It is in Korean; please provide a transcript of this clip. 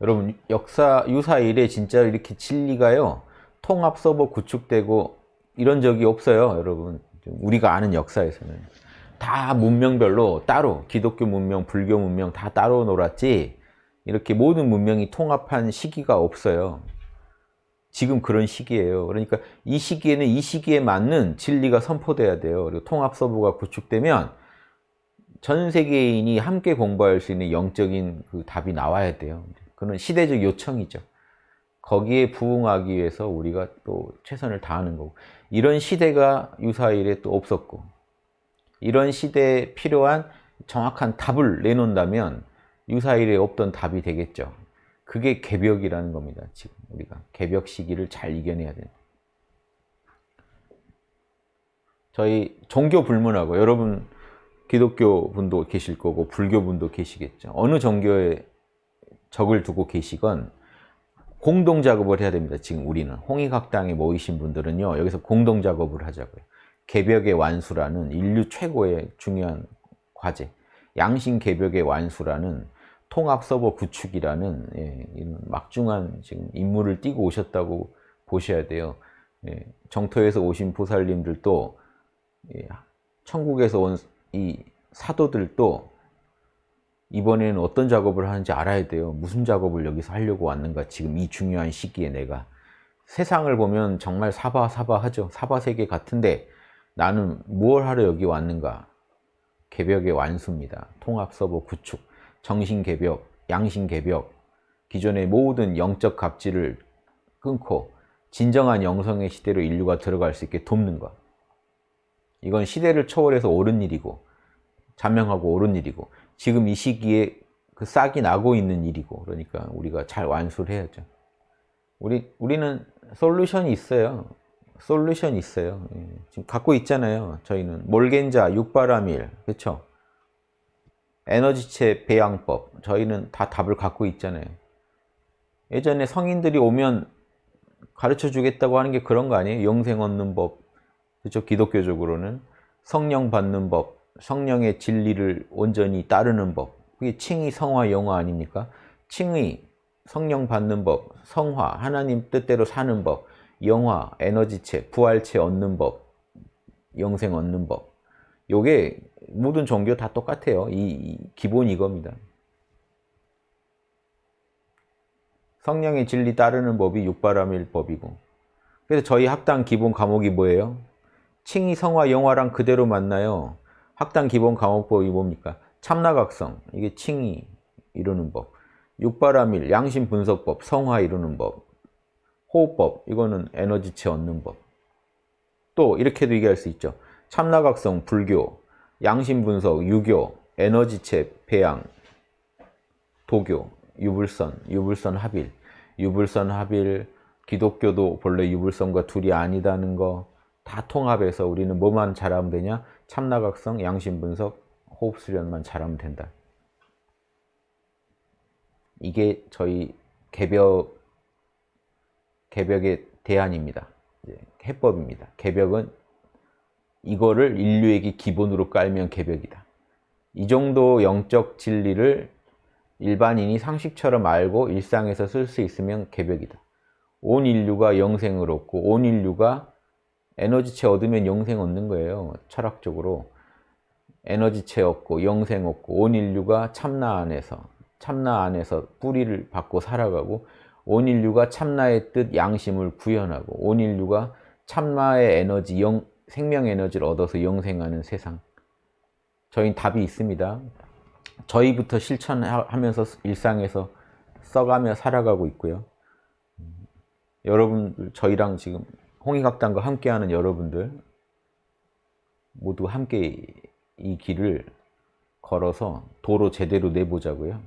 여러분 역사 유사 이래 진짜 이렇게 진리가요 통합 서버 구축되고 이런 적이 없어요 여러분. 우리가 아는 역사에서는. 다 문명별로 따로 기독교 문명 불교 문명 다 따로 놀았지 이렇게 모든 문명이 통합한 시기가 없어요. 지금 그런 시기예요. 그러니까 이 시기에는 이 시기에 맞는 진리가 선포돼야 돼요. 그리고 통합 서버가 구축되면 전 세계인이 함께 공부할 수 있는 영적인 그 답이 나와야 돼요 그는 시대적 요청이죠. 거기에 부응하기 위해서 우리가 또 최선을 다하는 거고 이런 시대가 유사일에 또 없었고 이런 시대에 필요한 정확한 답을 내놓는다면 유사일에 없던 답이 되겠죠. 그게 개벽이라는 겁니다. 지금 우리가 개벽 시기를 잘 이겨내야 된다. 저희 종교 불문하고 여러분 기독교 분도 계실 거고 불교 분도 계시겠죠. 어느 종교에 적을 두고 계시건 공동 작업을 해야 됩니다. 지금 우리는 홍익학당에 모이신 분들은요. 여기서 공동 작업을 하자고요. 개벽의 완수라는 인류 최고의 중요한 과제 양심 개벽의 완수라는 통합 서버 구축이라는 예, 막중한 지금 임무를 띠고 오셨다고 보셔야 돼요. 예, 정토에서 오신 보살님들도 예, 천국에서 온 이 사도들도 이번에는 어떤 작업을 하는지 알아야 돼요. 무슨 작업을 여기서 하려고 왔는가 지금 이 중요한 시기에 내가 세상을 보면 정말 사바사바하죠. 사바세계 같은데 나는 무엇 하러 여기 왔는가 개벽의 완수입니다. 통합서버 구축, 정신개벽, 양신개벽 기존의 모든 영적 갑질을 끊고 진정한 영성의 시대로 인류가 들어갈 수 있게 돕는 것 이건 시대를 초월해서 옳은 일이고 자명하고 옳은 일이고 지금 이 시기에 그 싹이 나고 있는 일이고 그러니까 우리가 잘 완수를 해야죠. 우리 우리는 솔루션이 있어요. 솔루션이 있어요. 예. 지금 갖고 있잖아요. 저희는 몰겐자, 육바라밀, 그렇죠? 에너지체 배양법 저희는 다 답을 갖고 있잖아요. 예전에 성인들이 오면 가르쳐 주겠다고 하는 게 그런 거 아니에요? 영생 얻는 법, 그렇죠? 기독교적으로는 성령 받는 법, 성령의 진리를 온전히 따르는 법. 그게 칭의 성화 영화 아닙니까? 칭의 성령 받는 법 성화 하나님 뜻대로 사는 법 영화 에너지체 부활체 얻는 법 영생 얻는 법. 요게 모든 종교 다 똑같아요. 이, 이 기본 이겁니다. 성령의 진리 따르는 법이 육바람일 법이고. 그래서 저희 학당 기본 과목이 뭐예요? 칭의 성화 영화랑 그대로 만나요 학당 기본 과목법이 뭡니까? 참나각성, 이게 칭의 이루는 법, 육바라밀, 양심 분석법, 성화 이루는 법, 호흡법, 이거는 에너지체 얻는 법. 또 이렇게도 얘기할 수 있죠. 참나각성, 불교, 양심 분석, 유교, 에너지체, 배양, 도교, 유불선, 유불선 합일, 유불선 합일, 기독교도 본래 유불선과 둘이 아니다는 거 다 통합해서 우리는 뭐만 잘하면 되냐? 참나각성, 양심분석, 호흡수련만 잘하면 된다. 이게 저희 개벽, 개벽의 대안입니다. 해법입니다. 개벽은 이거를 인류에게 기본으로 깔면 개벽이다. 이 정도 영적 진리를 일반인이 상식처럼 알고 일상에서 쓸 수 있으면 개벽이다. 온 인류가 영생을 얻고 온 인류가 에너지체 얻으면 영생 얻는 거예요. 철학적으로. 에너지체 얻고 영생 얻고 온 인류가 참나 안에서 참나 안에서 뿌리를 받고 살아가고 온 인류가 참나의 뜻 양심을 구현하고 온 인류가 참나의 에너지 영, 생명 에너지를 얻어서 영생하는 세상 저희는 답이 있습니다 저희부터 실천하면서 일상에서 써가며 살아가고 있고요 여러분 저희랑 지금 홍익학당과 함께하는 여러분들 모두 함께 이 길을 걸어서 도로 제대로 내보자고요.